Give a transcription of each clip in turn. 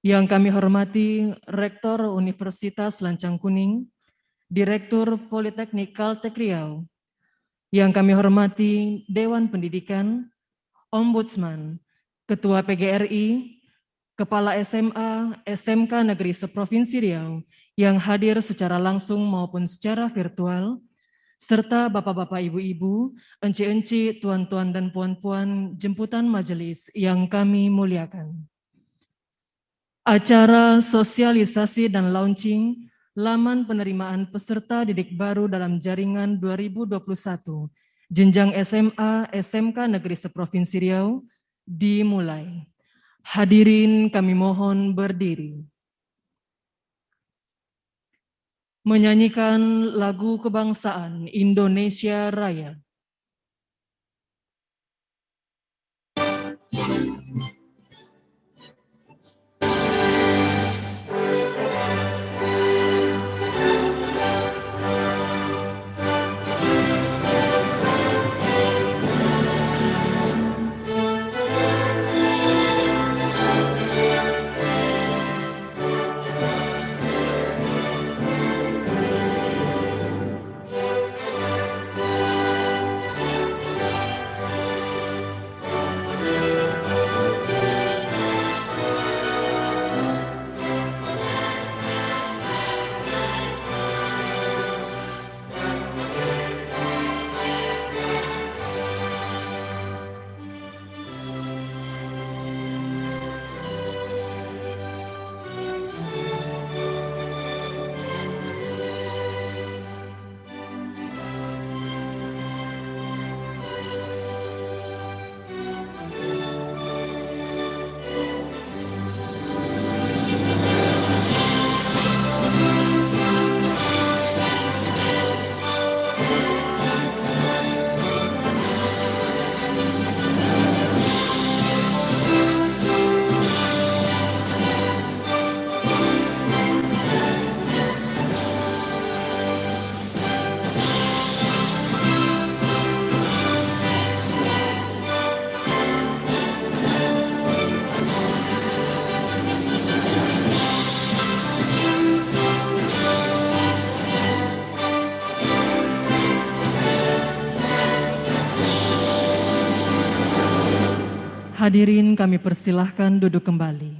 Yang kami hormati Rektor Universitas Lancang Kuning, Direktur Politeknik Kaltek Riau, yang kami hormati Dewan Pendidikan, Ombudsman, Ketua PGRI, Kepala SMA, SMK Negeri Seprovinsi Riau yang hadir secara langsung maupun secara virtual, serta Bapak-Bapak, Ibu-Ibu, Enci-Enci, Tuan-Tuan dan Puan-Puan jemputan majelis yang kami muliakan. Acara sosialisasi dan launching laman penerimaan peserta didik baru dalam jaringan 2021, jenjang SMA, SMK Negeri Seprovinsi Riau, dimulai. Hadirin kami mohon berdiri. Menyanyikan lagu kebangsaan Indonesia Raya. Hadirin kami persilahkan duduk kembali.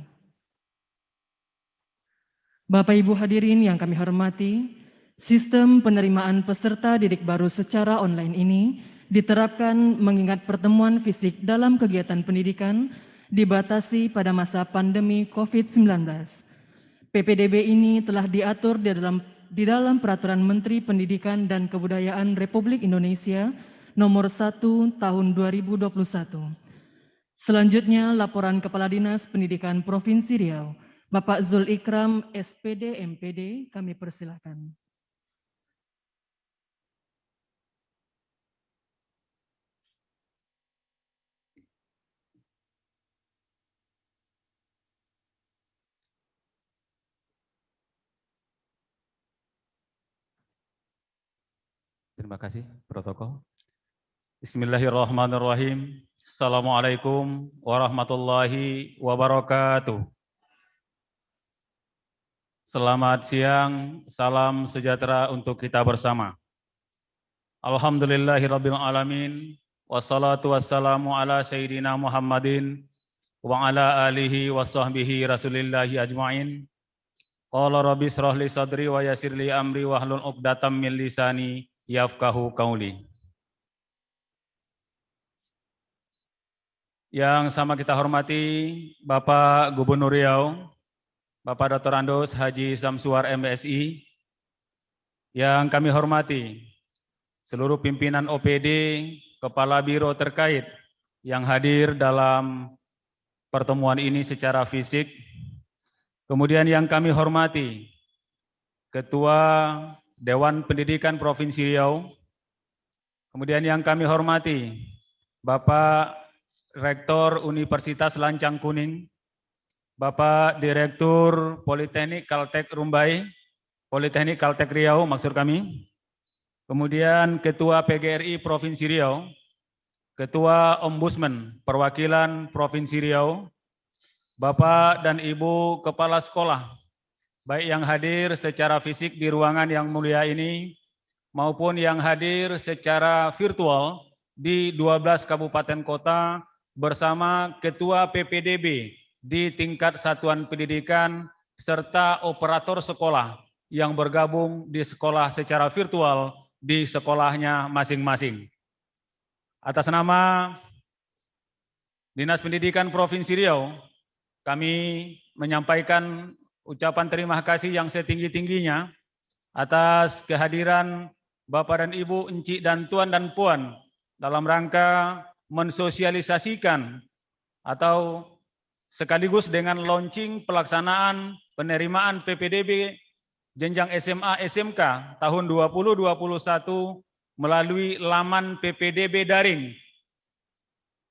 Bapak Ibu hadirin yang kami hormati, sistem penerimaan peserta didik baru secara online ini diterapkan mengingat pertemuan fisik dalam kegiatan pendidikan dibatasi pada masa pandemi COVID-19. PPDB ini telah diatur di dalam, di dalam Peraturan Menteri Pendidikan dan Kebudayaan Republik Indonesia nomor 1 tahun 2021 Selanjutnya laporan Kepala Dinas Pendidikan Provinsi Riau, Bapak Zul Ikram, SPD MPD, kami persilahkan. Terima kasih, protokol. Bismillahirrahmanirrahim. Assalamualaikum warahmatullahi wabarakatuh. Selamat siang, salam sejahtera untuk kita bersama. Alhamdulillahirabbil alamin wassalatu wassalamu ala sayyidina Muhammadin wa ala alihi wa sahbihi rasulillahi ajmain. Qala rabbi israh li sadri wa yassir li amri wahlul 'uqdatam min lisani yafqahu qawli. Yang sama kita hormati Bapak Gubernur Riau, Bapak Dr. Andos Haji Samsuar MSI, yang kami hormati seluruh pimpinan OPD, Kepala Biro terkait yang hadir dalam pertemuan ini secara fisik. Kemudian yang kami hormati Ketua Dewan Pendidikan Provinsi Riau, kemudian yang kami hormati Bapak Rektor Universitas Lancang Kuning, Bapak Direktur Politeknik Kaltek Rumbai, Politeknik Kaltek Riau maksud kami, kemudian Ketua PGRI Provinsi Riau, Ketua Ombudsman Perwakilan Provinsi Riau, Bapak dan Ibu Kepala Sekolah, baik yang hadir secara fisik di ruangan yang mulia ini, maupun yang hadir secara virtual di 12 kabupaten kota bersama Ketua PPDB di tingkat satuan pendidikan serta operator sekolah yang bergabung di sekolah secara virtual di sekolahnya masing-masing. Atas nama Dinas Pendidikan Provinsi Riau, kami menyampaikan ucapan terima kasih yang setinggi-tingginya atas kehadiran Bapak dan Ibu, Encik dan Tuan dan Puan dalam rangka mensosialisasikan atau sekaligus dengan launching pelaksanaan penerimaan PPDB jenjang SMA SMK tahun 2021 melalui laman PPDB daring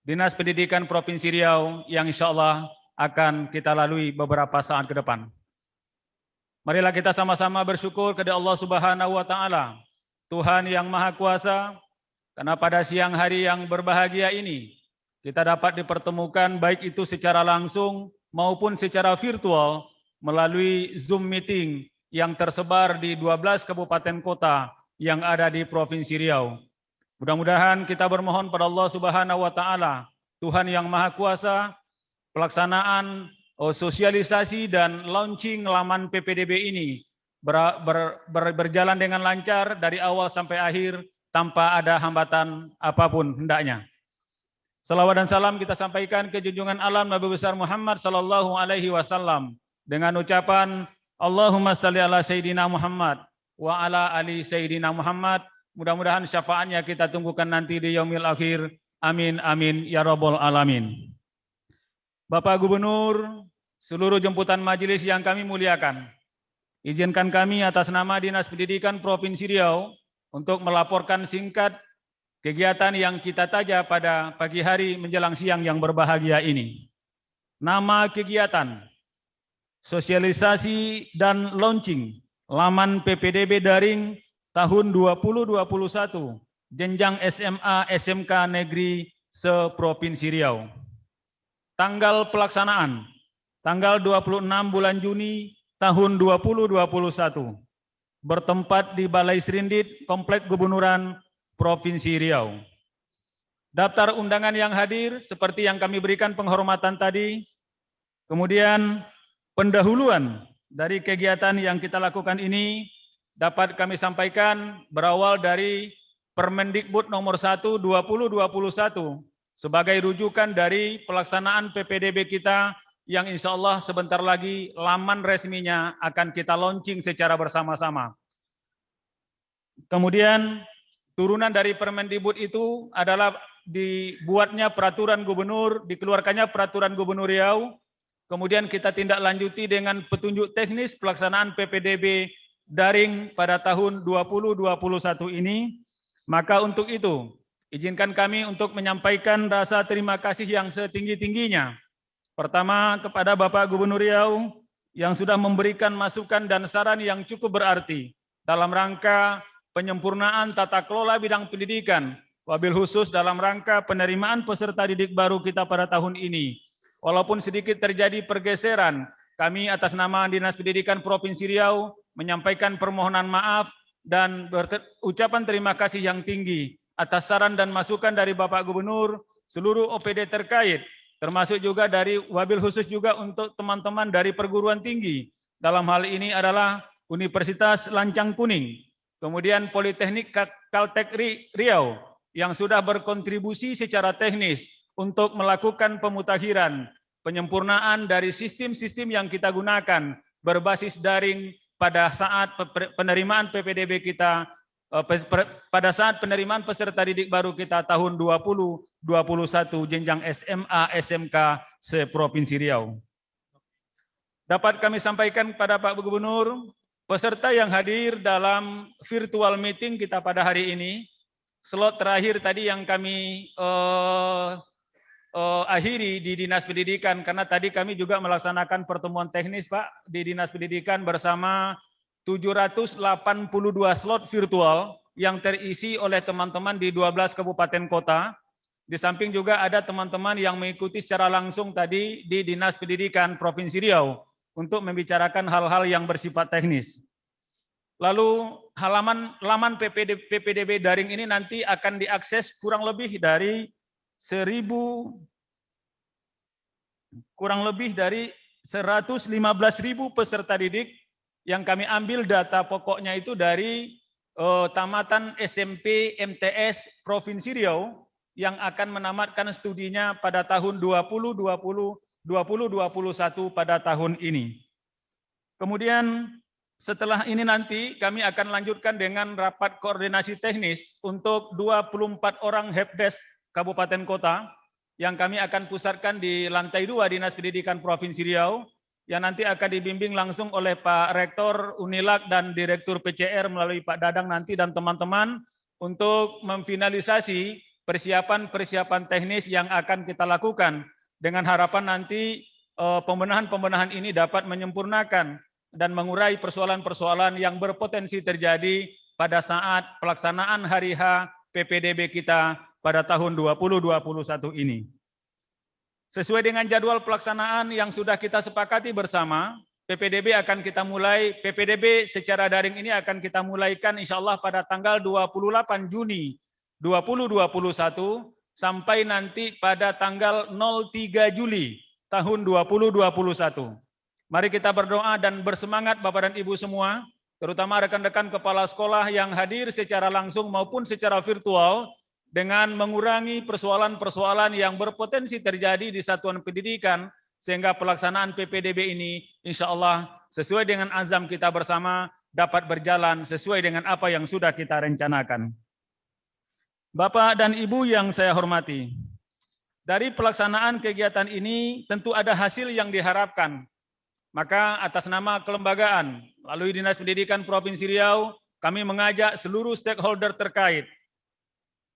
Dinas Pendidikan Provinsi Riau yang insya Allah akan kita lalui beberapa saat ke depan. Marilah kita sama-sama bersyukur kepada Allah Subhanahu wa taala, Tuhan yang Maha Kuasa, karena pada siang hari yang berbahagia ini kita dapat dipertemukan baik itu secara langsung maupun secara virtual melalui Zoom meeting yang tersebar di 12 kabupaten kota yang ada di Provinsi Riau. Mudah-mudahan kita bermohon pada Allah Subhanahu wa taala, Tuhan yang Maha Kuasa, pelaksanaan oh, sosialisasi dan launching laman PPDB ini ber, ber, ber, berjalan dengan lancar dari awal sampai akhir tanpa ada hambatan apa pun hendaknya. Salawat dan salam kita sampaikan ke junjungan alam Nabi besar Muhammad sallallahu alaihi wasallam dengan ucapan Allahumma salli ala sayyidina Muhammad wa ala ali sayyidina Muhammad. Mudah-mudahan syafaatnya kita tunggukan nanti di yaumil akhir. Amin amin ya rabbal alamin. Bapak Gubernur, seluruh jemputan majelis yang kami muliakan. Izinkan kami atas nama Dinas Pendidikan Provinsi Riau untuk melaporkan singkat kegiatan yang kita taja pada pagi hari menjelang siang yang berbahagia ini. Nama kegiatan, sosialisasi dan launching laman PPDB daring tahun 2021 jenjang SMA SMK Negeri se-Provinsi Riau. Tanggal pelaksanaan, tanggal 26 bulan Juni tahun 2021 bertempat di Balai Serindit, Komplek Gubernuran Provinsi Riau. Daftar undangan yang hadir seperti yang kami berikan penghormatan tadi, kemudian pendahuluan dari kegiatan yang kita lakukan ini dapat kami sampaikan berawal dari Permendikbud nomor 1 2021 sebagai rujukan dari pelaksanaan PPDB kita yang insya Allah sebentar lagi laman resminya akan kita launching secara bersama-sama. Kemudian turunan dari Permendikbud itu adalah dibuatnya peraturan gubernur, dikeluarkannya peraturan gubernur Riau, kemudian kita tindak lanjuti dengan petunjuk teknis pelaksanaan PPDB daring pada tahun 2021 ini. Maka untuk itu, izinkan kami untuk menyampaikan rasa terima kasih yang setinggi-tingginya Pertama kepada Bapak Gubernur Riau yang sudah memberikan masukan dan saran yang cukup berarti dalam rangka penyempurnaan tata kelola bidang pendidikan, wabil khusus dalam rangka penerimaan peserta didik baru kita pada tahun ini. Walaupun sedikit terjadi pergeseran, kami atas nama Dinas Pendidikan Provinsi Riau menyampaikan permohonan maaf dan ucapan terima kasih yang tinggi atas saran dan masukan dari Bapak Gubernur, seluruh OPD terkait, termasuk juga dari wabil khusus juga untuk teman-teman dari perguruan tinggi. Dalam hal ini adalah Universitas Lancang Kuning, kemudian Politeknik Kaltek Riau yang sudah berkontribusi secara teknis untuk melakukan pemutakhiran, penyempurnaan dari sistem-sistem yang kita gunakan berbasis daring pada saat penerimaan PPDB kita pada saat penerimaan peserta didik baru kita tahun 2021 jenjang SMA SMK se-Provinsi Riau. Dapat kami sampaikan kepada Pak Gubernur, peserta yang hadir dalam virtual meeting kita pada hari ini, slot terakhir tadi yang kami uh, uh, akhiri di Dinas Pendidikan, karena tadi kami juga melaksanakan pertemuan teknis Pak di Dinas Pendidikan bersama 782 slot virtual yang terisi oleh teman-teman di 12 kabupaten kota Di samping juga ada teman-teman yang mengikuti secara langsung tadi di Dinas Pendidikan Provinsi Riau untuk membicarakan hal-hal yang bersifat teknis. Lalu halaman laman PPD, PPDB daring ini nanti akan diakses kurang lebih dari seribu kurang lebih dari 115.000 peserta didik yang kami ambil data pokoknya itu dari uh, tamatan SMP MTS Provinsi Riau yang akan menamatkan studinya pada tahun 2020 2021 pada tahun ini. Kemudian setelah ini nanti kami akan lanjutkan dengan rapat koordinasi teknis untuk 24 orang helpdesk kabupaten kota yang kami akan pusatkan di lantai dua Dinas Pendidikan Provinsi Riau yang nanti akan dibimbing langsung oleh Pak Rektor Unilak dan Direktur PCR melalui Pak Dadang nanti dan teman-teman untuk memfinalisasi persiapan-persiapan teknis yang akan kita lakukan dengan harapan nanti eh, pembenahan-pembenahan ini dapat menyempurnakan dan mengurai persoalan-persoalan yang berpotensi terjadi pada saat pelaksanaan hari H PPDB kita pada tahun 2021 ini. Sesuai dengan jadwal pelaksanaan yang sudah kita sepakati bersama, PPDB akan kita mulai, PPDB secara daring ini akan kita mulaikan insya Allah pada tanggal 28 Juni 2021 sampai nanti pada tanggal 03 Juli tahun 2021. Mari kita berdoa dan bersemangat Bapak dan Ibu semua, terutama rekan-rekan kepala sekolah yang hadir secara langsung maupun secara virtual, dengan mengurangi persoalan-persoalan yang berpotensi terjadi di satuan pendidikan, sehingga pelaksanaan PPDB ini insya Allah sesuai dengan azam kita bersama dapat berjalan sesuai dengan apa yang sudah kita rencanakan. Bapak dan Ibu yang saya hormati, dari pelaksanaan kegiatan ini tentu ada hasil yang diharapkan. Maka atas nama kelembagaan, melalui Dinas Pendidikan Provinsi Riau, kami mengajak seluruh stakeholder terkait,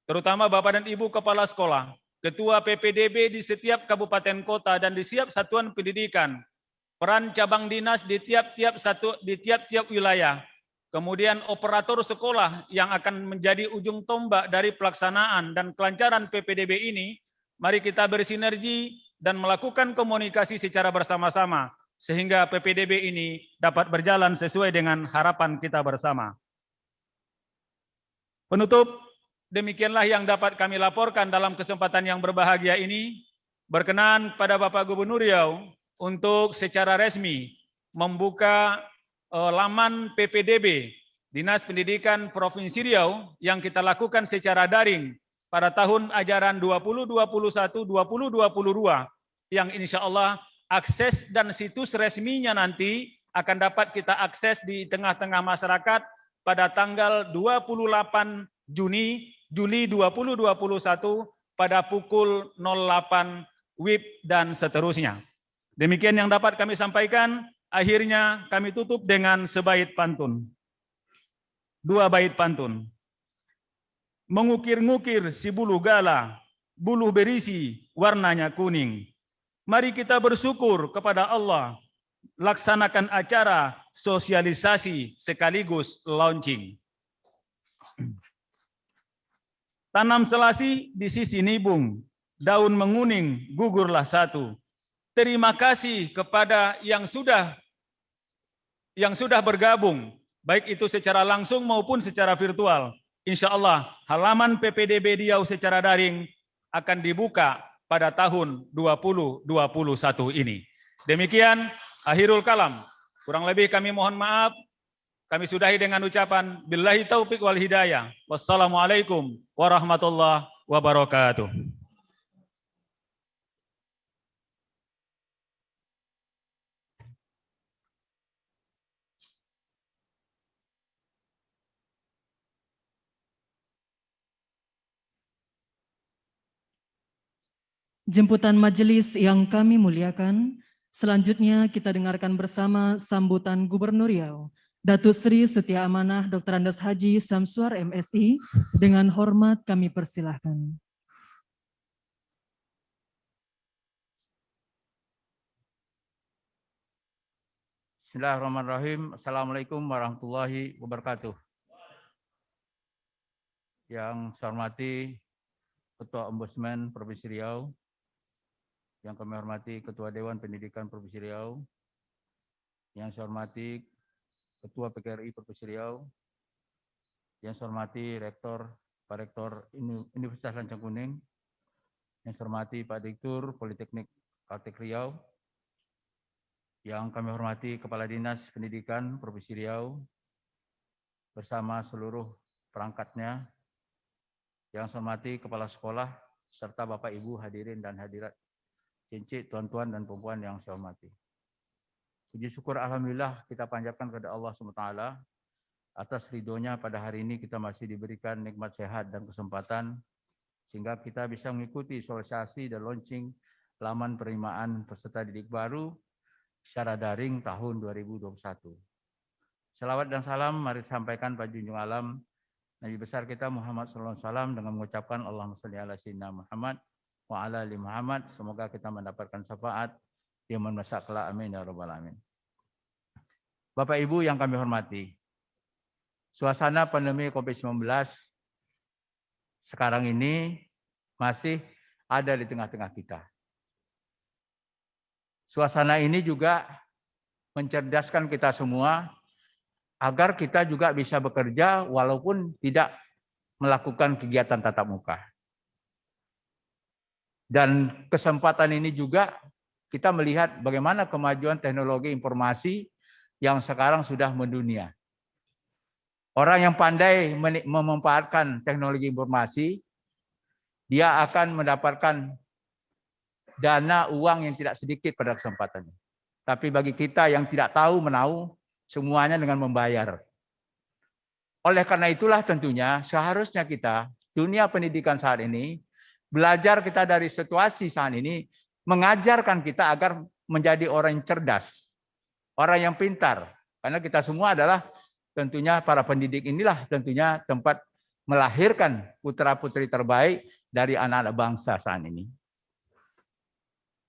terutama Bapak dan Ibu Kepala Sekolah, Ketua PPDB di setiap kabupaten kota dan di setiap satuan pendidikan, peran cabang dinas di tiap-tiap satu di tiap-tiap wilayah, kemudian operator sekolah yang akan menjadi ujung tombak dari pelaksanaan dan kelancaran PPDB ini, mari kita bersinergi dan melakukan komunikasi secara bersama-sama, sehingga PPDB ini dapat berjalan sesuai dengan harapan kita bersama. Penutup, demikianlah yang dapat kami laporkan dalam kesempatan yang berbahagia ini. Berkenan pada Bapak Gubernur Riau untuk secara resmi membuka Eh, laman PPDB Dinas Pendidikan Provinsi Riau yang kita lakukan secara daring pada tahun ajaran 2021-2022 yang insya Allah akses dan situs resminya nanti akan dapat kita akses di tengah-tengah masyarakat pada tanggal 28 Juni Juli 2021 pada pukul 08 WIB dan seterusnya. Demikian yang dapat kami sampaikan. Akhirnya kami tutup dengan sebait pantun. Dua bait pantun. Mengukir-ngukir si bulu gala, bulu berisi, warnanya kuning. Mari kita bersyukur kepada Allah, laksanakan acara sosialisasi sekaligus launching. Tanam selasi di sisi nibung, daun menguning gugurlah satu. Terima kasih kepada yang sudah yang sudah bergabung, baik itu secara langsung maupun secara virtual. Insya Allah halaman PPDB Riau secara daring akan dibuka pada tahun 2021 ini. Demikian akhirul kalam. Kurang lebih kami mohon maaf. Kami sudahi dengan ucapan Billahi taufiq wal hidayah. Wassalamualaikum warahmatullahi wabarakatuh. Jemputan majelis yang kami muliakan, selanjutnya kita dengarkan bersama sambutan Gubernur Riau, Datuk Sri Setia Amanah Dr. Andes Haji Samsuar MSI, dengan hormat kami persilahkan. Bismillahirrahmanirrahim. Assalamualaikum warahmatullahi wabarakatuh. Yang saya hormati Ketua Ombudsman Provinsi Riau, yang kami hormati Ketua Dewan Pendidikan Provinsi Riau, yang saya hormati Ketua PKRI Provinsi Riau, yang saya hormati Rektor, Pak Rektor Universitas Lancang Kuning, yang saya hormati Pak Direktur Politeknik Kaltek Riau, yang kami hormati Kepala Dinas Pendidikan Provinsi Riau, bersama seluruh perangkatnya, yang saya hormati Kepala Sekolah, serta Bapak Ibu hadirin dan hadirat, cincin tuan-tuan dan perempuan yang saya hormati. Puji syukur Alhamdulillah kita panjatkan kepada Allah SWT atas ridhonya pada hari ini kita masih diberikan nikmat sehat dan kesempatan sehingga kita bisa mengikuti sosialisasi dan launching laman penerimaan peserta didik baru secara daring tahun 2021. Selawat dan salam mari sampaikan Pak Junjung Alam Nabi besar kita Muhammad SAW dengan mengucapkan Allahumma salli ala sayyidina Muhammad wa ala ali Muhammad. Semoga kita mendapatkan syafaat di masa kelak. Amin ya rabbal alamin. Bapak Ibu yang kami hormati, suasana pandemi COVID-19 sekarang ini masih ada di tengah-tengah kita. Suasana ini juga mencerdaskan kita semua agar kita juga bisa bekerja walaupun tidak melakukan kegiatan tatap muka. Dan kesempatan ini juga kita melihat bagaimana kemajuan teknologi informasi yang sekarang sudah mendunia. Orang yang pandai memanfaatkan teknologi informasi, dia akan mendapatkan dana uang yang tidak sedikit pada kesempatan ini. Tapi bagi kita yang tidak tahu menahu, semuanya dengan membayar. Oleh karena itulah tentunya seharusnya kita, dunia pendidikan saat ini, belajar kita dari situasi saat ini, mengajarkan kita agar menjadi orang yang cerdas, orang yang pintar. Karena kita semua adalah tentunya para pendidik inilah tentunya tempat melahirkan putra-putri terbaik dari anak-anak bangsa saat ini.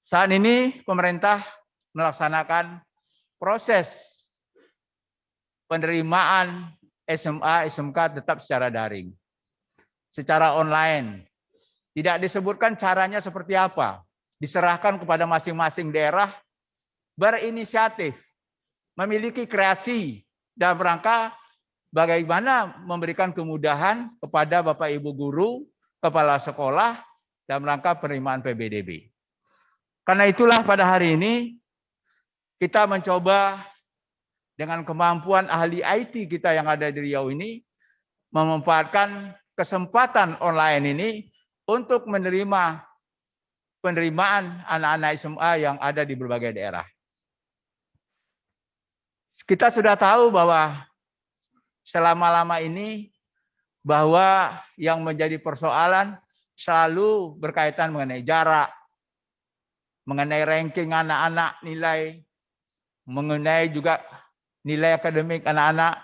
Saat ini pemerintah melaksanakan proses penerimaan SMA, SMK tetap secara daring. Secara online. Tidak disebutkan caranya seperti apa. Diserahkan kepada masing-masing daerah berinisiatif memiliki kreasi dalam rangka bagaimana memberikan kemudahan kepada Bapak Ibu guru, kepala sekolah dalam rangka penerimaan PBDB. Karena itulah pada hari ini kita mencoba dengan kemampuan ahli IT kita yang ada di Riau ini memanfaatkan kesempatan online ini untuk menerima penerimaan anak-anak SMA yang ada di berbagai daerah. Kita sudah tahu bahwa selama-lama ini bahwa yang menjadi persoalan selalu berkaitan mengenai jarak, mengenai ranking anak-anak nilai, mengenai juga nilai akademik anak-anak,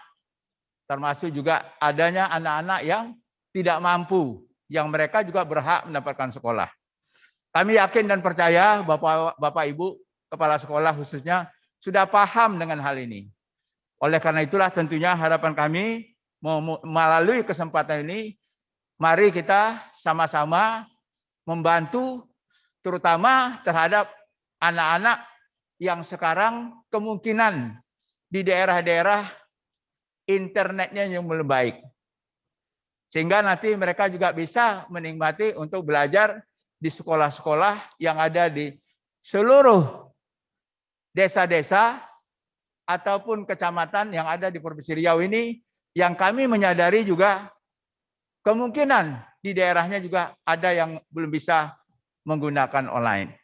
termasuk juga adanya anak-anak yang tidak mampu, yang mereka juga berhak mendapatkan sekolah. Kami yakin dan percaya Bapak, Bapak Ibu, Kepala Sekolah khususnya, sudah paham dengan hal ini. Oleh karena itulah tentunya harapan kami melalui kesempatan ini, mari kita sama-sama membantu terutama terhadap anak-anak yang sekarang kemungkinan di daerah-daerah internetnya yang belum baik. Sehingga nanti mereka juga bisa menikmati untuk belajar di sekolah-sekolah yang ada di seluruh desa-desa ataupun kecamatan yang ada di Provinsi Riau ini yang kami menyadari juga kemungkinan di daerahnya juga ada yang belum bisa menggunakan online.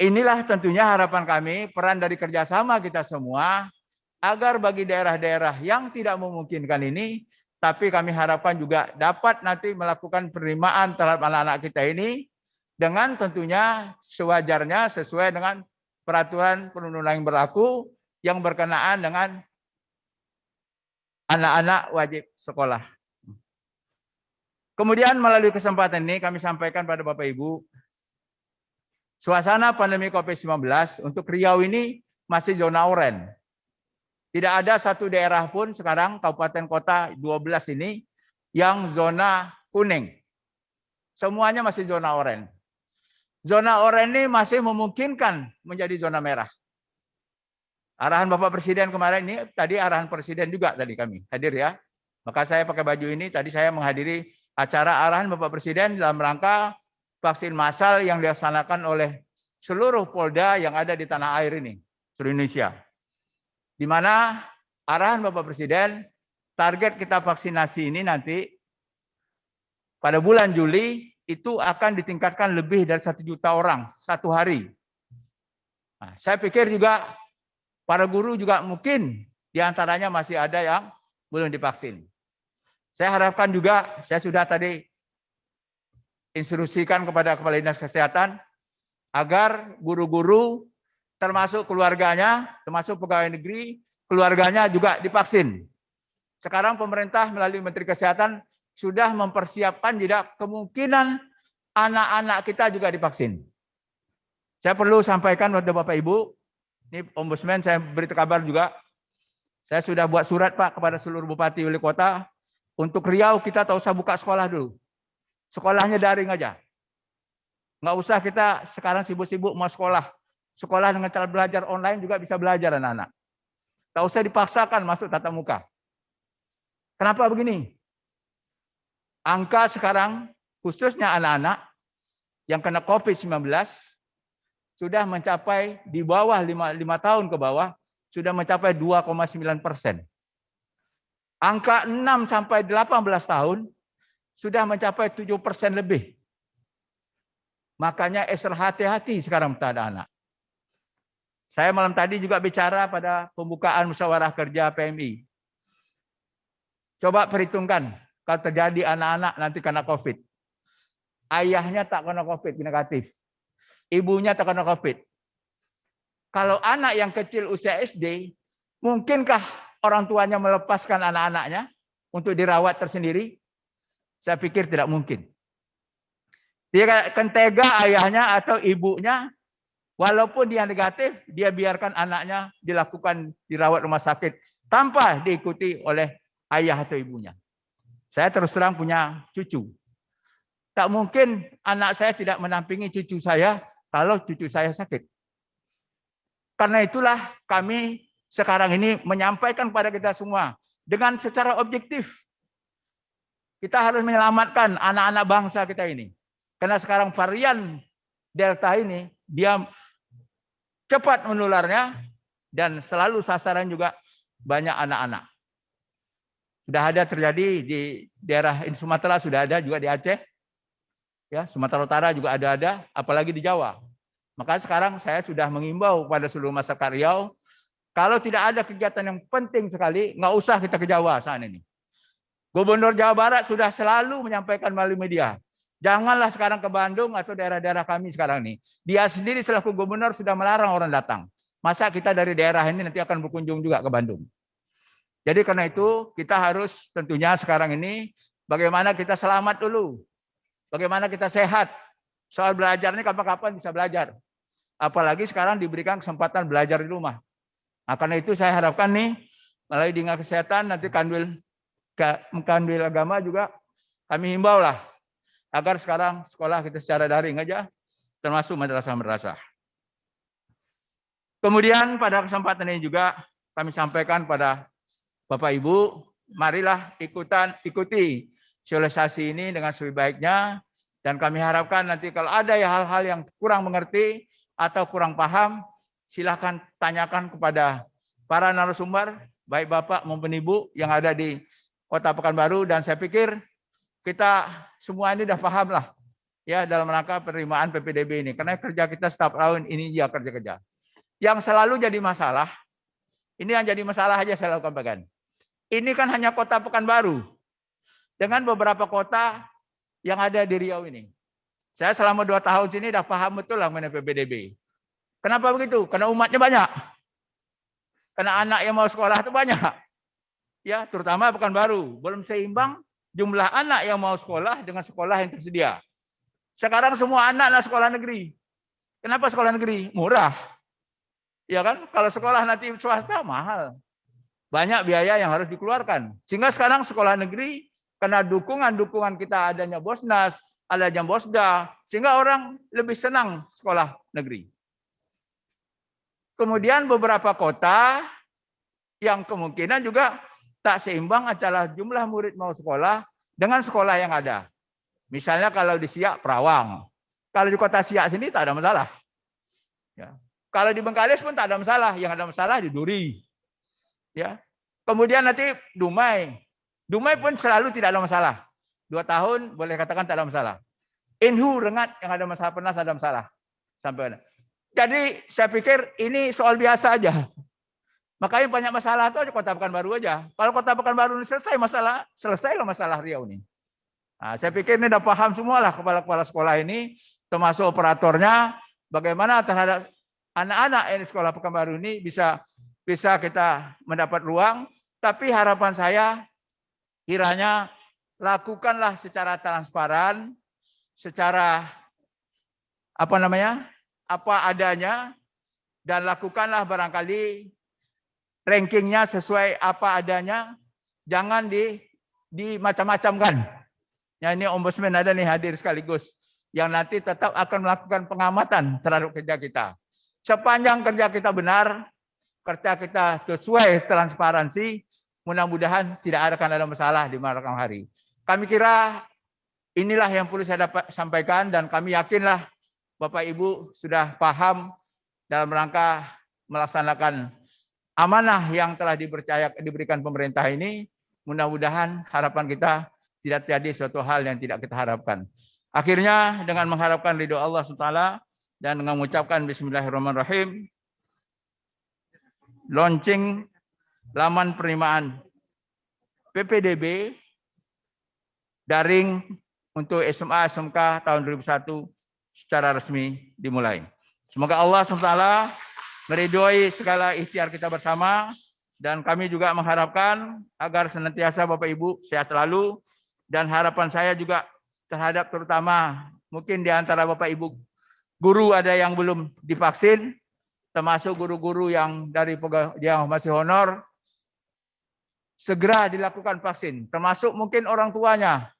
Inilah tentunya harapan kami, peran dari kerjasama kita semua, agar bagi daerah-daerah yang tidak memungkinkan ini, tapi kami harapkan juga dapat nanti melakukan penerimaan terhadap anak-anak kita ini, dengan tentunya sewajarnya sesuai dengan peraturan perundang yang berlaku yang berkenaan dengan anak-anak wajib sekolah. Kemudian melalui kesempatan ini kami sampaikan pada Bapak Ibu, suasana pandemi COVID-19 untuk Riau ini masih zona oranye. Tidak ada satu daerah pun sekarang kabupaten kota 12 ini yang zona kuning. semuanya masih zona oranye. Zona oranye ini masih memungkinkan menjadi zona merah. Arahan Bapak Presiden kemarin ini tadi arahan Presiden juga tadi kami hadir ya. Maka saya pakai baju ini tadi saya menghadiri acara arahan Bapak Presiden dalam rangka vaksin massal yang dilaksanakan oleh seluruh Polda yang ada di tanah air ini, seluruh Indonesia. Di mana arahan Bapak Presiden target kita vaksinasi ini nanti pada bulan Juli itu akan ditingkatkan lebih dari satu juta orang satu hari. Nah, saya pikir juga Para guru juga mungkin di antaranya masih ada yang belum divaksin. Saya harapkan juga, saya sudah tadi instruksikan kepada Kepala Dinas Kesehatan agar guru-guru termasuk keluarganya, termasuk pegawai negeri, keluarganya juga divaksin. Sekarang pemerintah melalui Menteri Kesehatan sudah mempersiapkan tidak kemungkinan anak-anak kita juga divaksin. Saya perlu sampaikan kepada Bapak Ibu, ini Ombudsman saya beri kabar juga. Saya sudah buat surat Pak kepada seluruh bupati wali kota untuk Riau kita tak usah buka sekolah dulu. Sekolahnya daring aja. Nggak usah kita sekarang sibuk-sibuk mau sekolah. Sekolah dengan cara belajar online juga bisa belajar anak-anak. Tak usah dipaksakan masuk tatap muka. Kenapa begini? Angka sekarang khususnya anak-anak yang kena COVID-19 sudah mencapai di bawah 5, 5 tahun ke bawah sudah mencapai 2,9 persen. Angka 6 sampai 18 tahun sudah mencapai 7 persen lebih. Makanya extra hati-hati sekarang pada anak. Saya malam tadi juga bicara pada pembukaan musyawarah kerja PMI. Coba perhitungkan kalau terjadi anak-anak nanti kena COVID. Ayahnya tak kena COVID negatif ibunya terkena COVID. Kalau anak yang kecil usia SD, mungkinkah orang tuanya melepaskan anak-anaknya untuk dirawat tersendiri? Saya pikir tidak mungkin. Dia akan tega ayahnya atau ibunya, walaupun dia negatif, dia biarkan anaknya dilakukan dirawat rumah sakit tanpa diikuti oleh ayah atau ibunya. Saya terus terang punya cucu. Tak mungkin anak saya tidak menampingi cucu saya kalau cucu saya sakit. Karena itulah kami sekarang ini menyampaikan kepada kita semua dengan secara objektif. Kita harus menyelamatkan anak-anak bangsa kita ini. Karena sekarang varian Delta ini dia cepat menularnya dan selalu sasaran juga banyak anak-anak. Sudah ada terjadi di daerah Sumatera, sudah ada juga di Aceh, Ya, Sumatera Utara juga ada-ada, apalagi di Jawa. Maka sekarang saya sudah mengimbau pada seluruh masyarakat Riau, kalau tidak ada kegiatan yang penting sekali, nggak usah kita ke Jawa saat ini. Gubernur Jawa Barat sudah selalu menyampaikan melalui media, janganlah sekarang ke Bandung atau daerah-daerah kami sekarang ini. Dia sendiri selaku gubernur sudah melarang orang datang. Masa kita dari daerah ini nanti akan berkunjung juga ke Bandung. Jadi karena itu kita harus tentunya sekarang ini bagaimana kita selamat dulu. Bagaimana kita sehat. Soal belajar ini kapan-kapan bisa belajar. Apalagi sekarang diberikan kesempatan belajar di rumah. Nah, karena itu saya harapkan nih, melalui dinas kesehatan, nanti kandil, kandil agama juga kami himbau lah. Agar sekarang sekolah kita secara daring aja, termasuk madrasah-madrasah. Kemudian pada kesempatan ini juga kami sampaikan pada Bapak Ibu, marilah ikutan ikuti sosialisasi ini dengan sebaik-baiknya dan kami harapkan nanti kalau ada ya hal-hal yang kurang mengerti atau kurang paham, silahkan tanyakan kepada para narasumber, baik Bapak maupun Ibu yang ada di Kota Pekanbaru dan saya pikir kita semua ini sudah paham lah ya dalam rangka penerimaan PPDB ini karena kerja kita setiap tahun ini dia kerja-kerja. Yang selalu jadi masalah, ini yang jadi masalah aja saya lakukan bagian. Ini kan hanya Kota Pekanbaru dengan beberapa kota yang ada di Riau ini. Saya selama dua tahun sini sudah paham betul lah mengenai PBDB. Kenapa begitu? Karena umatnya banyak. Karena anak yang mau sekolah itu banyak. Ya, terutama bukan baru. Belum seimbang jumlah anak yang mau sekolah dengan sekolah yang tersedia. Sekarang semua anak lah sekolah negeri. Kenapa sekolah negeri? Murah. Ya kan? Kalau sekolah nanti swasta mahal. Banyak biaya yang harus dikeluarkan. Sehingga sekarang sekolah negeri karena dukungan-dukungan kita adanya Bosnas, ada jam bosda, sehingga orang lebih senang sekolah negeri. Kemudian beberapa kota yang kemungkinan juga tak seimbang antara jumlah murid mau sekolah dengan sekolah yang ada. Misalnya kalau di Siak, Perawang. Kalau di kota Siak sini tak ada masalah. Ya. Kalau di Bengkalis pun tak ada masalah. Yang ada masalah di Duri. Ya. Kemudian nanti Dumai. Dumai pun selalu tidak ada masalah. Dua tahun boleh katakan tak ada masalah. Inhu, Rengat yang ada masalah pernah ada masalah. Sampai ada. Jadi saya pikir ini soal biasa aja. Makanya banyak masalah itu aja kota Pekanbaru aja. Kalau kota Pekanbaru ini selesai masalah, selesai loh masalah Riau ini. Nah, saya pikir ini udah paham semua lah kepala-kepala sekolah ini, termasuk operatornya, bagaimana terhadap anak-anak yang di sekolah Pekanbaru ini bisa bisa kita mendapat ruang. Tapi harapan saya kiranya lakukanlah secara transparan, secara apa namanya apa adanya dan lakukanlah barangkali rankingnya sesuai apa adanya. Jangan di di macam-macam kan. Ya ini ombudsman ada nih hadir sekaligus yang nanti tetap akan melakukan pengamatan terhadap kerja kita. Sepanjang kerja kita benar, kerja kita sesuai transparansi, mudah-mudahan tidak akan ada masalah di malam hari. Kami kira inilah yang perlu saya dapat sampaikan dan kami yakinlah Bapak Ibu sudah paham dalam rangka melaksanakan amanah yang telah dipercaya diberikan pemerintah ini. Mudah-mudahan harapan kita tidak terjadi suatu hal yang tidak kita harapkan. Akhirnya dengan mengharapkan ridho Allah SWT dan dengan mengucapkan Bismillahirrahmanirrahim, launching laman penerimaan PPDB daring untuk SMA SMK tahun 2001 secara resmi dimulai. Semoga Allah SWT meridhoi segala ikhtiar kita bersama dan kami juga mengharapkan agar senantiasa Bapak Ibu sehat selalu dan harapan saya juga terhadap terutama mungkin di antara Bapak Ibu guru ada yang belum divaksin termasuk guru-guru yang dari yang masih honor segera dilakukan vaksin termasuk mungkin orang tuanya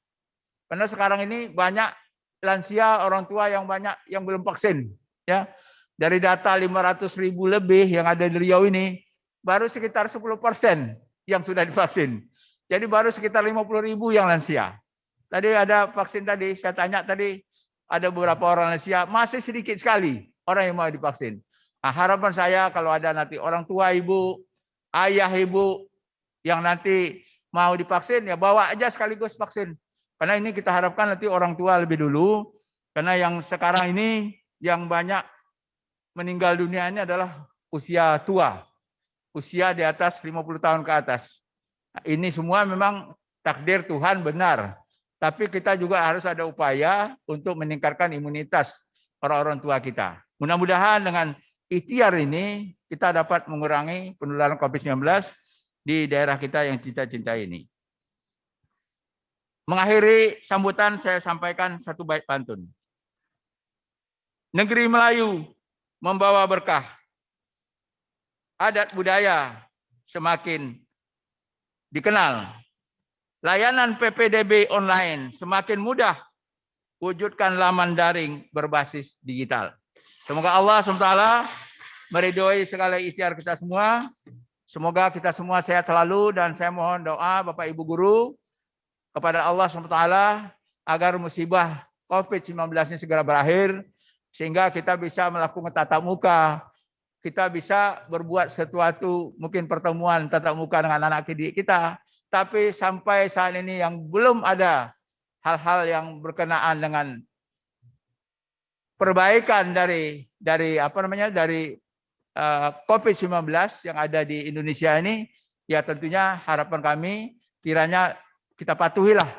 karena sekarang ini banyak lansia, orang tua yang banyak yang belum vaksin. Ya, dari data 500 ribu lebih yang ada di Riau ini, baru sekitar 10 persen yang sudah divaksin. Jadi baru sekitar 50 ribu yang lansia. Tadi ada vaksin tadi, saya tanya tadi, ada beberapa orang lansia, masih sedikit sekali orang yang mau divaksin. Nah, harapan saya kalau ada nanti orang tua ibu, ayah ibu yang nanti mau divaksin, ya bawa aja sekaligus vaksin. Karena ini kita harapkan nanti orang tua lebih dulu. Karena yang sekarang ini yang banyak meninggal dunia ini adalah usia tua. Usia di atas 50 tahun ke atas. Ini semua memang takdir Tuhan benar. Tapi kita juga harus ada upaya untuk meningkatkan imunitas orang-orang tua kita. Mudah-mudahan dengan ikhtiar ini kita dapat mengurangi penularan COVID-19 di daerah kita yang kita cintai ini. Mengakhiri sambutan saya sampaikan satu bait pantun. Negeri Melayu membawa berkah. Adat budaya semakin dikenal. Layanan PPDB online semakin mudah. Wujudkan laman daring berbasis digital. Semoga Allah SWT meridhoi segala ikhtiar kita semua. Semoga kita semua sehat selalu dan saya mohon doa Bapak Ibu Guru kepada Allah SWT agar musibah COVID-19 ini segera berakhir, sehingga kita bisa melakukan tatap muka, kita bisa berbuat sesuatu, mungkin pertemuan tatap muka dengan anak didik kita, tapi sampai saat ini yang belum ada hal-hal yang berkenaan dengan perbaikan dari dari apa namanya dari uh, COVID-19 yang ada di Indonesia ini, ya tentunya harapan kami kiranya kita patuhilah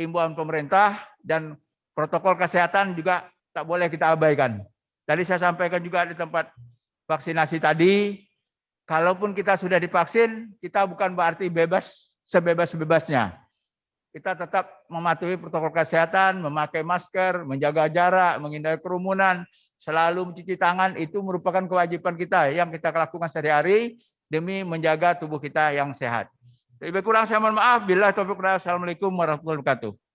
himbauan pemerintah dan protokol kesehatan juga tak boleh kita abaikan. Tadi saya sampaikan juga di tempat vaksinasi tadi, kalaupun kita sudah divaksin, kita bukan berarti bebas sebebas-bebasnya. Kita tetap mematuhi protokol kesehatan, memakai masker, menjaga jarak, menghindari kerumunan, selalu mencuci tangan, itu merupakan kewajiban kita yang kita lakukan sehari-hari demi menjaga tubuh kita yang sehat. Lebih kurang saya mohon maaf. Bila taufiq Assalamualaikum warahmatullahi wabarakatuh.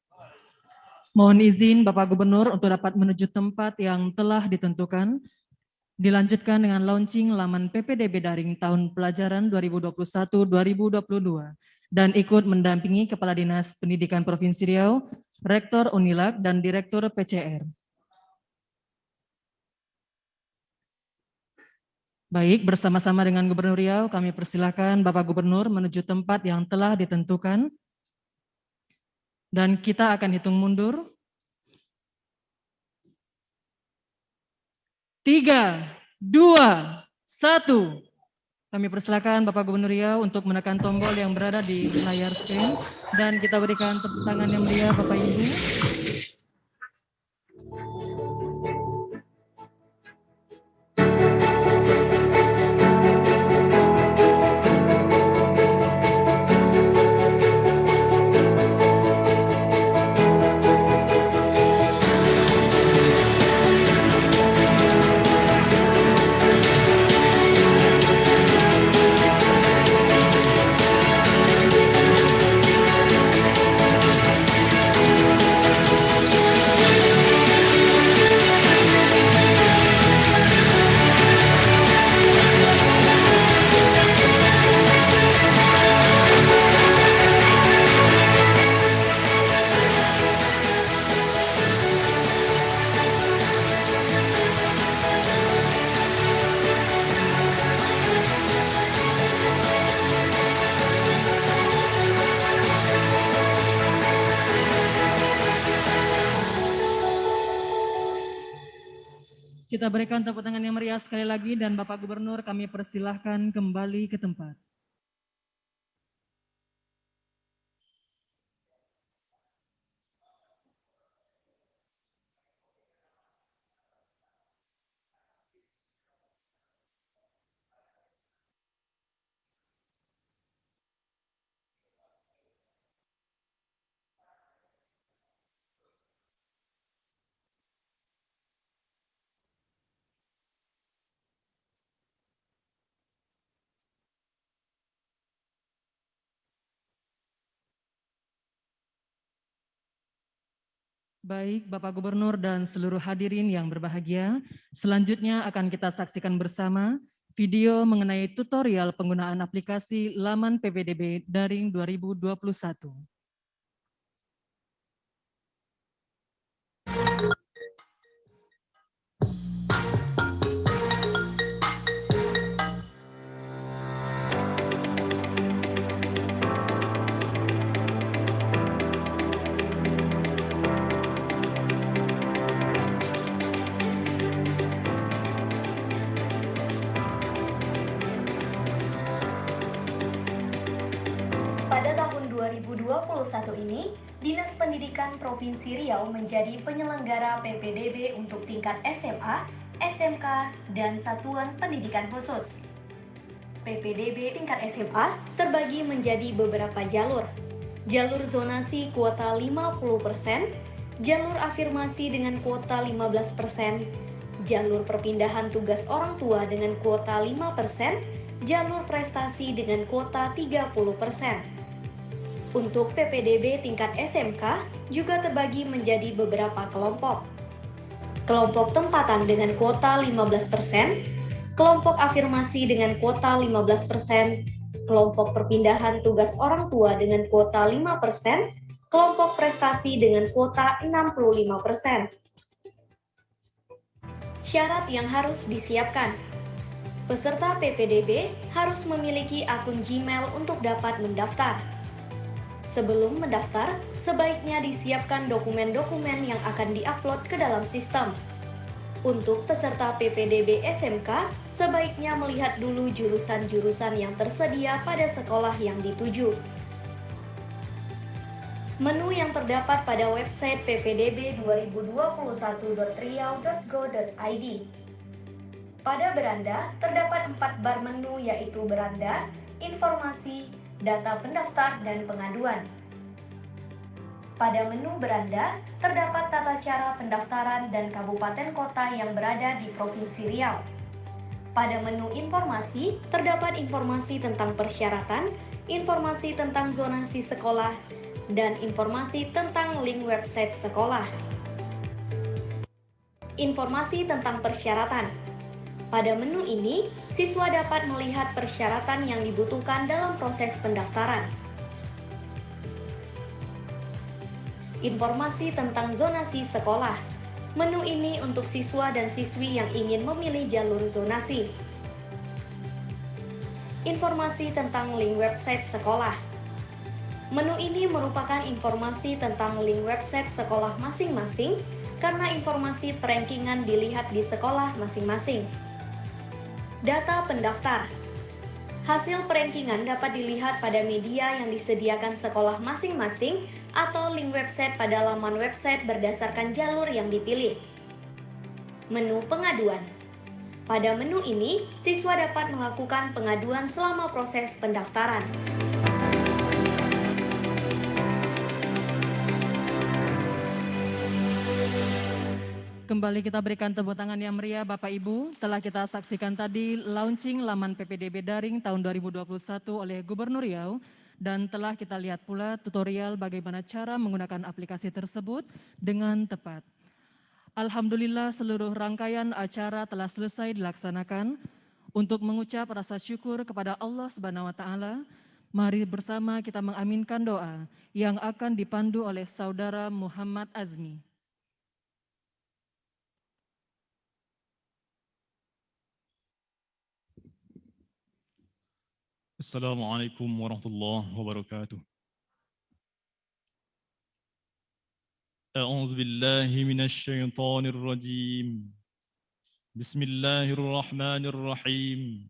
Mohon izin Bapak Gubernur untuk dapat menuju tempat yang telah ditentukan. Dilanjutkan dengan launching laman PPDB Daring tahun pelajaran 2021-2022 dan ikut mendampingi Kepala Dinas Pendidikan Provinsi Riau, Rektor Unilak, dan Direktur PCR. Baik, bersama-sama dengan Gubernur Riau, kami persilahkan Bapak Gubernur menuju tempat yang telah ditentukan. Dan kita akan hitung mundur. Tiga, dua, satu. Kami persilakan Bapak Gubernur Riau untuk menekan tombol yang berada di layar screen. Dan kita berikan tepuk tangan yang meriah Bapak Ibu. Berikan tepuk tangan yang meriah sekali lagi dan Bapak Gubernur kami persilahkan kembali ke tempat. Baik, Bapak Gubernur dan seluruh hadirin yang berbahagia, selanjutnya akan kita saksikan bersama video mengenai tutorial penggunaan aplikasi laman PPDB Daring 2021. Ini, Dinas Pendidikan Provinsi Riau menjadi penyelenggara PPDB untuk tingkat SMA, SMK, dan Satuan Pendidikan Khusus. PPDB tingkat SMA terbagi menjadi beberapa jalur. Jalur zonasi kuota 50%, jalur afirmasi dengan kuota 15%, jalur perpindahan tugas orang tua dengan kuota 5%, jalur prestasi dengan kuota 30%. Untuk PPDB tingkat SMK juga terbagi menjadi beberapa kelompok. Kelompok tempatan dengan kuota 15%, kelompok afirmasi dengan kuota 15%, kelompok perpindahan tugas orang tua dengan kuota 5%, kelompok prestasi dengan kuota 65%. Syarat yang harus disiapkan. Peserta PPDB harus memiliki akun Gmail untuk dapat mendaftar. Sebelum mendaftar, sebaiknya disiapkan dokumen-dokumen yang akan diupload ke dalam sistem. Untuk peserta PPDB SMK, sebaiknya melihat dulu jurusan-jurusan yang tersedia pada sekolah yang dituju. Menu yang terdapat pada website ppdb 2021.riau.go.id. Pada beranda, terdapat empat bar menu yaitu beranda, informasi, data pendaftar, dan pengaduan. Pada menu beranda, terdapat tata cara pendaftaran dan kabupaten kota yang berada di Provinsi Riau. Pada menu informasi, terdapat informasi tentang persyaratan, informasi tentang zonasi sekolah, dan informasi tentang link website sekolah. Informasi tentang persyaratan. Pada menu ini, siswa dapat melihat persyaratan yang dibutuhkan dalam proses pendaftaran. Informasi tentang zonasi sekolah. Menu ini untuk siswa dan siswi yang ingin memilih jalur zonasi. Informasi tentang link website sekolah. Menu ini merupakan informasi tentang link website sekolah masing-masing karena informasi perankingan dilihat di sekolah masing-masing. Data pendaftar. Hasil perankingan dapat dilihat pada media yang disediakan sekolah masing-masing atau link website pada laman website berdasarkan jalur yang dipilih. Menu pengaduan. Pada menu ini, siswa dapat melakukan pengaduan selama proses pendaftaran. Kembali kita berikan tepuk tangan yang meriah Bapak Ibu. Telah kita saksikan tadi launching laman PPDB Daring tahun 2021 oleh Gubernur Riau dan telah kita lihat pula tutorial bagaimana cara menggunakan aplikasi tersebut dengan tepat. Alhamdulillah seluruh rangkaian acara telah selesai dilaksanakan. Untuk mengucap rasa syukur kepada Allah Subhanahu wa taala, mari bersama kita mengaminkan doa yang akan dipandu oleh saudara Muhammad Azmi. السلام عليكم ورحمة الله وبركاته. أعوذ بالله من الشيطان الرجيم. بسم الله الرحمن الرحيم.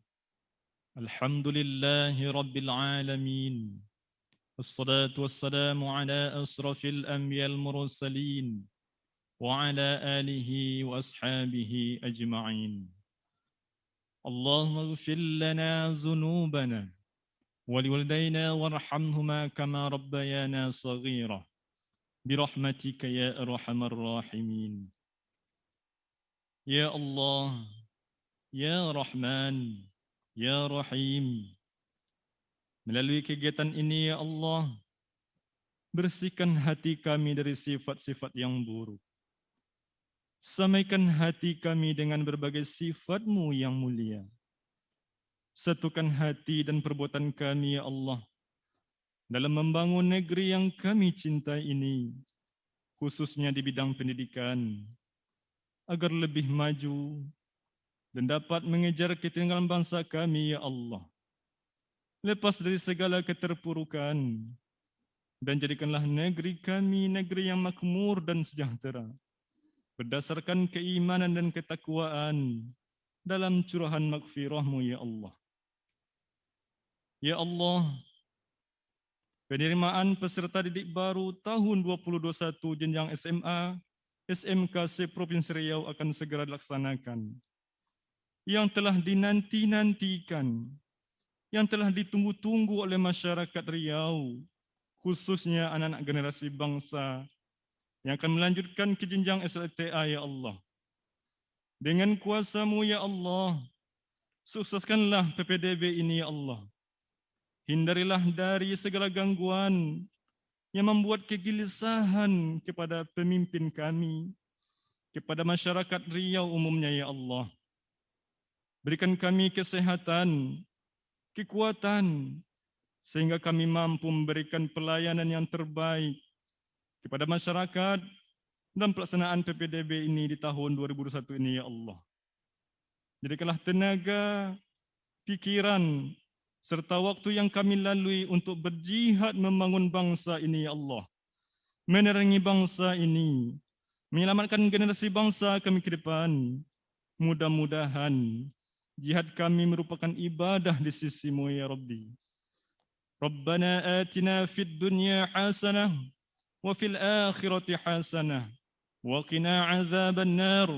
الحمد لله رب العالمين. الصلاة والسلام على أشرف الأنبياء المرسلين وعلى آله وأصحابه أجمعين. اللهم اغفر لنا ذنوبنا ولوالدينا وارحمهما كما ربيانا صغيرا برحمتك يا أرحم الراحمين يا الله يا رحمن يا رحيم Melalui kegiatan ini ya Allah, bersihkan hati kami dari sifat-sifat yang buruk. Samaikan hati kami dengan berbagai sifat-Mu yang mulia. Satukan hati dan perbuatan kami, ya Allah, dalam membangun negeri yang kami cintai ini, khususnya di bidang pendidikan, agar lebih maju dan dapat mengejar ketinggalan bangsa kami, ya Allah. Lepas dari segala keterpurukan, dan jadikanlah negeri kami negeri yang makmur dan sejahtera berdasarkan keimanan dan ketakwaan dalam curahan makfirahmu ya Allah. Ya Allah, penerimaan peserta didik baru tahun 2021 jenjang SMA, SMK Provinsi Riau akan segera dilaksanakan. Yang telah dinanti-nantikan, yang telah ditunggu-tunggu oleh masyarakat Riau, khususnya anak-anak generasi bangsa yang akan melanjutkan ke jenjang SLTA ya Allah. Dengan kuasamu ya Allah, sukseskanlah PPDB ini ya Allah. Hindarilah dari segala gangguan yang membuat kegelisahan kepada pemimpin kami, kepada masyarakat Riau umumnya ya Allah. Berikan kami kesehatan, kekuatan, sehingga kami mampu memberikan pelayanan yang terbaik kepada masyarakat dalam pelaksanaan PPDB ini di tahun 2021 ini, ya Allah. Jadikanlah tenaga, pikiran, serta waktu yang kami lalui untuk berjihad membangun bangsa ini ya Allah. Menerangi bangsa ini, menyelamatkan generasi bangsa kami ke depan. Mudah-mudahan jihad kami merupakan ibadah di sisimu ya Rabbi. Rabbana atina fid dunya hasanah wa fil akhirati hasanah wa qina azaban nar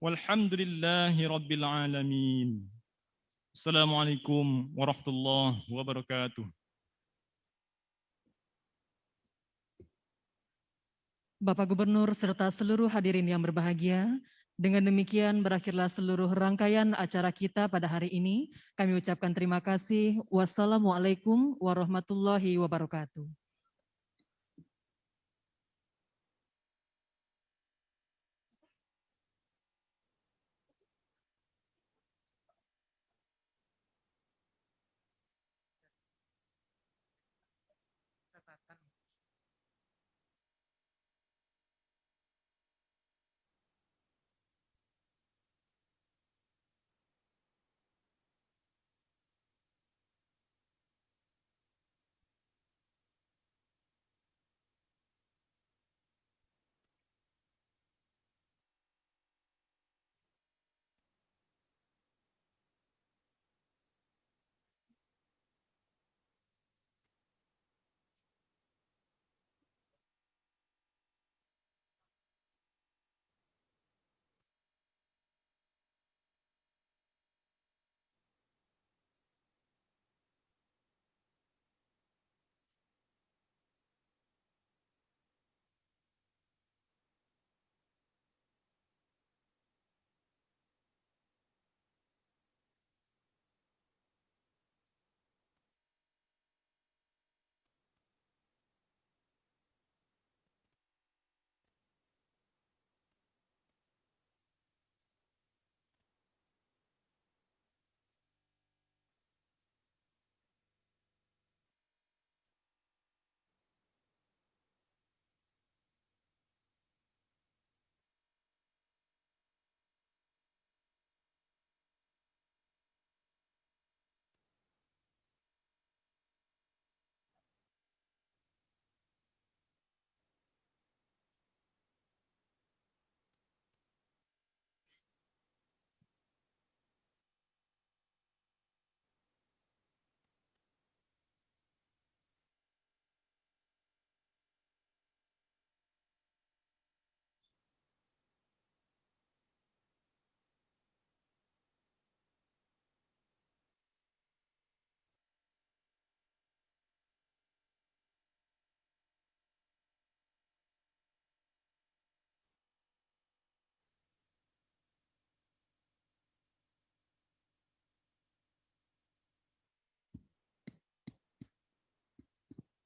walhamdulillahi rabbil alamin. Assalamualaikum warahmatullahi wabarakatuh. Bapak Gubernur serta seluruh hadirin yang berbahagia, dengan demikian berakhirlah seluruh rangkaian acara kita pada hari ini. Kami ucapkan terima kasih. Wassalamualaikum warahmatullahi wabarakatuh.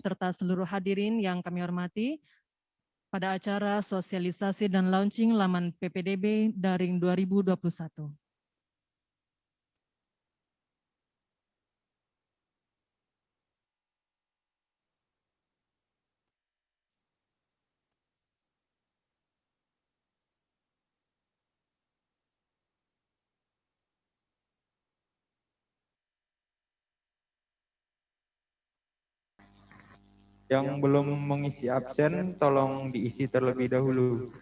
Serta seluruh hadirin yang kami hormati, pada acara sosialisasi dan launching laman PPDB Daring 2021. Yang belum mengisi absen, tolong diisi terlebih dahulu.